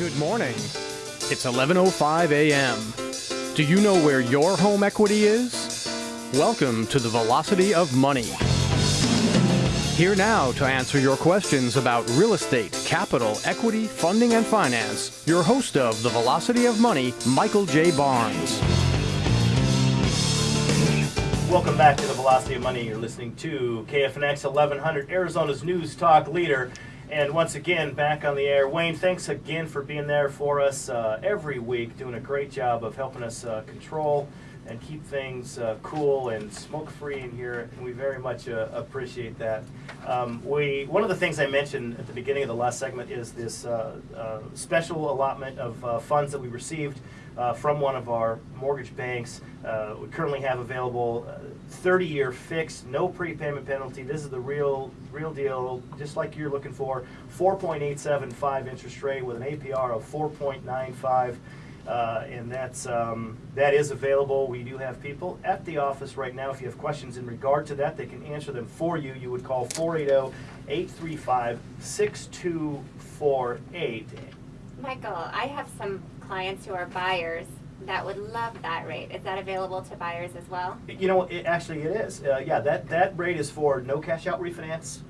Good morning. It's 11:05 a.m. Do you know where your home equity is? Welcome to the Velocity of Money. Here now to answer your questions about real estate, capital, equity, funding, and finance, your host of the Velocity of Money, Michael J. Barnes. Welcome back to the Velocity of Money. You're listening to KFNX 1100, Arizona's news talk leader. And once again, back on the air. Wayne, thanks again for being there for us uh, every week, doing a great job of helping us uh, control and keep things uh, cool and smoke-free in here, and we very much uh, appreciate that. Um, we one of the things I mentioned at the beginning of the last segment is this uh, uh, special allotment of funds that we received uh, from one of our mortgage banks. Uh, we currently have available 30-year uh, fixed, no prepayment penalty. This is the real, real deal, just like you're looking for. 4.875 interest rate with an APR of 4.95. Uh, and that's um, that is available. We do have people at the office right now. If you have questions in regard to that, they can answer them for you. You would call 480-835-6248. Michael, I have some clients who are buyers that would love that rate. Is that available to buyers as well? You know, it, actually it is. Uh, yeah, that, that rate is for no cash out refinance,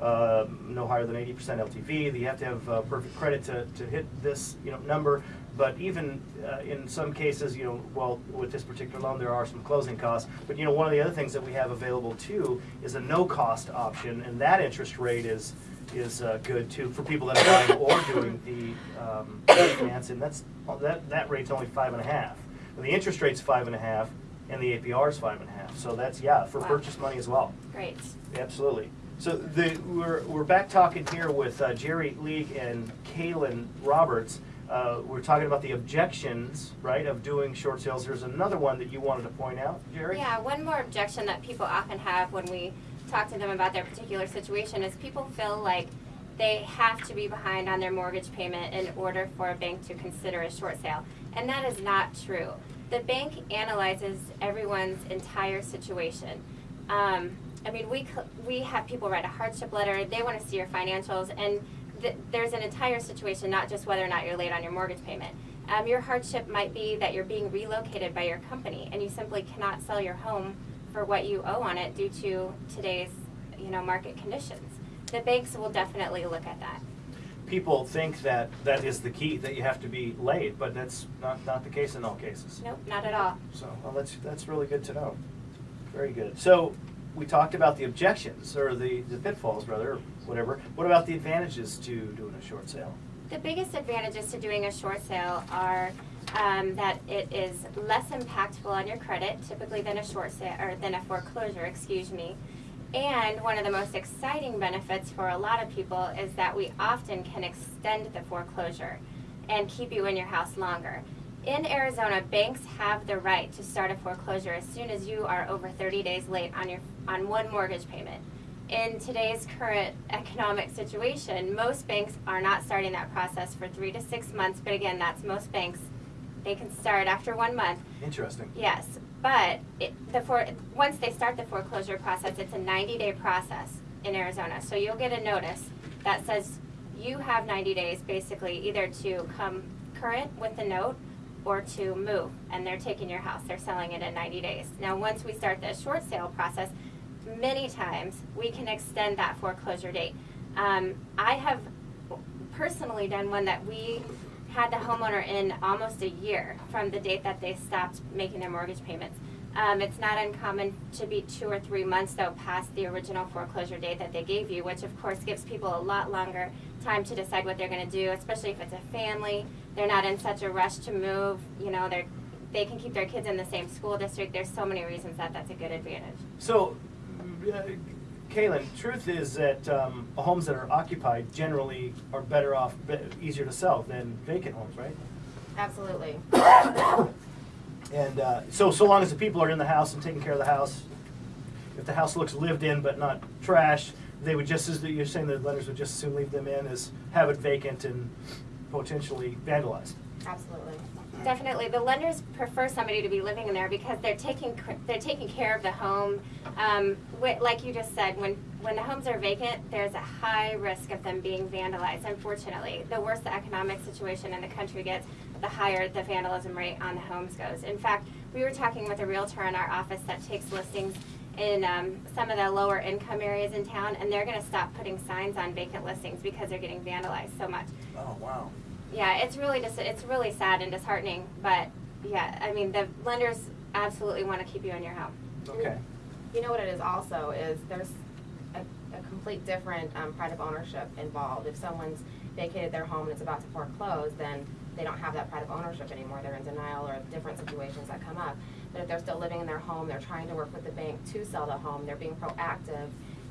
uh, no higher than 80% LTV. You have to have uh, perfect credit to, to hit this you know number. But even uh, in some cases, you know, well, with this particular loan, there are some closing costs. But you know, one of the other things that we have available too is a no cost option, and that interest rate is is uh, good too for people that are buying or doing the um, finance, and that's that that rate's only five and a half. And the interest rate's five and a half, and the APR is five and a half. So that's yeah for wow. purchase money as well. Great. Absolutely. So the, we're we're back talking here with uh, Jerry League and Kaylin Roberts. Uh, we're talking about the objections, right, of doing short sales. There's another one that you wanted to point out, Jerry. Yeah, one more objection that people often have when we talk to them about their particular situation is people feel like they have to be behind on their mortgage payment in order for a bank to consider a short sale. And that is not true. The bank analyzes everyone's entire situation. Um, I mean, we, we have people write a hardship letter, they want to see your financials, and th there's an entire situation, not just whether or not you're late on your mortgage payment. Um, your hardship might be that you're being relocated by your company and you simply cannot sell your home for what you owe on it due to today's you know market conditions. The banks will definitely look at that. People think that that is the key that you have to be late, but that's not not the case in all cases. Nope, not at all. So well, that's that's really good to know. Very good. So we talked about the objections or the, the pitfalls, rather, whatever. What about the advantages to doing a short sale? The biggest advantages to doing a short sale are um, that it is less impactful on your credit, typically than a short sale or than a foreclosure, excuse me. And one of the most exciting benefits for a lot of people is that we often can extend the foreclosure and keep you in your house longer. In Arizona, banks have the right to start a foreclosure as soon as you are over 30 days late on your on one mortgage payment. In today's current economic situation, most banks are not starting that process for three to six months, but again, that's most banks they can start after one month. Interesting. Yes, but it, the for, once they start the foreclosure process, it's a 90-day process in Arizona. So you'll get a notice that says you have 90 days basically either to come current with the note or to move and they're taking your house they're selling it in 90 days now once we start the short sale process many times we can extend that foreclosure date um, i have personally done one that we had the homeowner in almost a year from the date that they stopped making their mortgage payments. Um, it's not uncommon to be two or three months though past the original foreclosure date that they gave you, which of course gives people a lot longer time to decide what they're going to do, especially if it's a family. They're not in such a rush to move. You know, they're they can keep their kids in the same school district. There's so many reasons that that's a good advantage. So, Kaylin, truth is that um, homes that are occupied generally are better off, easier to sell than vacant homes, right? Absolutely. and uh, so, so long as the people are in the house and taking care of the house, if the house looks lived in but not trash, they would just as you're saying the lenders would just as soon leave them in as have it vacant and potentially vandalized. Absolutely. Definitely, the lenders prefer somebody to be living in there because they're taking they're taking care of the home. Um, like you just said, when when the homes are vacant, there's a high risk of them being vandalized, unfortunately. The worse the economic situation in the country gets, the higher the vandalism rate on the homes goes. In fact, we were talking with a realtor in our office that takes listings in um, some of the lower income areas in town, and they're gonna stop putting signs on vacant listings because they're getting vandalized so much. Oh, wow. Yeah, it's really just, it's really sad and disheartening, but yeah, I mean, the lenders absolutely wanna keep you in your home. Okay. You know what it is also, is there's a, a complete different, um, pride of ownership involved. If someone's vacated their home and it's about to foreclose, then they don't have that pride of ownership anymore, they're in denial or different situations that come up. But if they're still living in their home, they're trying to work with the bank to sell the home, they're being proactive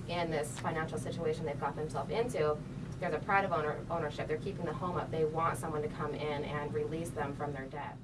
in this financial situation they've got themselves into, there's a pride of owner, ownership, they're keeping the home up, they want someone to come in and release them from their debt.